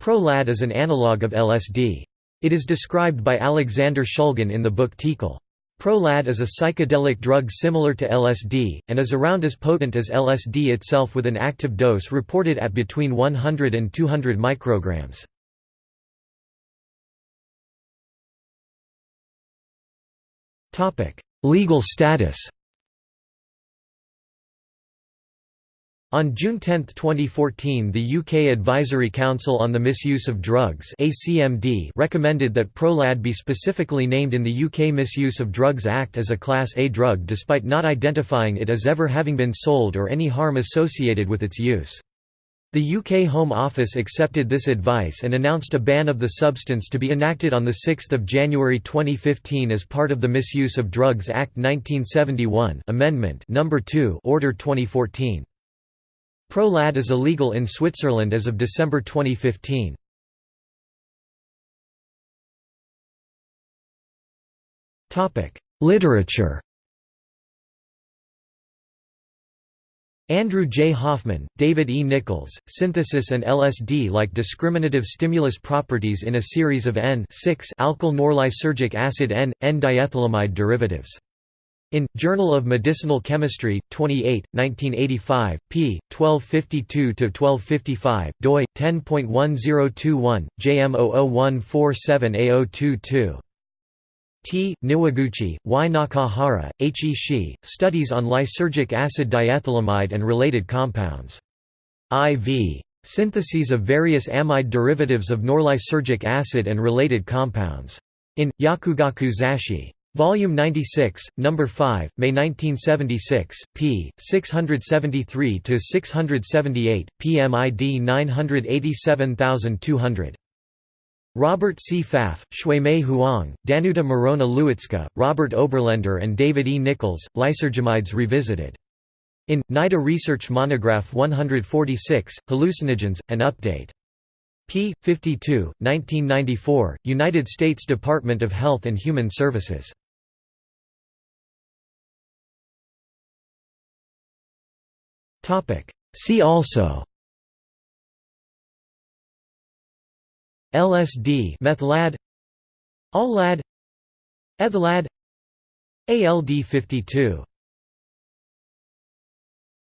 Prolad is an analogue of LSD. It is described by Alexander Shulgin in the book TiHKAL. Prolad is a psychedelic drug similar to LSD, and is around as potent as LSD itself with an active dose reported at between 100 and 200 micrograms. Legal status On June 10, 2014 the UK Advisory Council on the Misuse of Drugs recommended that Prolad be specifically named in the UK Misuse of Drugs Act as a Class A drug despite not identifying it as ever having been sold or any harm associated with its use. The UK Home Office accepted this advice and announced a ban of the substance to be enacted on 6 January 2015 as part of the Misuse of Drugs Act 1971 Amendment No. 2 Order 2014. Prolad is illegal in Switzerland as of December 2015. Literature Andrew J. Hoffman, David E. Nichols, Synthesis and LSD like discriminative stimulus properties in a series of N-alkyl norlysergic acid N, N-diethylamide derivatives. In, Journal of Medicinal Chemistry, 28, 1985, p. 1252–1255, doi, 10.1021, JM000147A022. T. Niwaguchi, Y. Nakahara, H. E. Shi, Studies on Lysergic Acid Diethylamide and Related Compounds. IV. Syntheses of various amide derivatives of norlysergic acid and related compounds. In, Yakugaku Zashi. Volume 96, Number 5, May 1976, p. 673–678, PMID 987200. Robert C. Pfaff, Xuemei Huang, Danuta Marona Lewicka, Robert Oberlender and David E. Nichols, Lysergamides Revisited. In, NIDA Research Monograph 146, Hallucinogens, an update p. 52, 1994, United States Department of Health and Human Services. See also. LSD methlad ALLAD ETHLAD ALD 52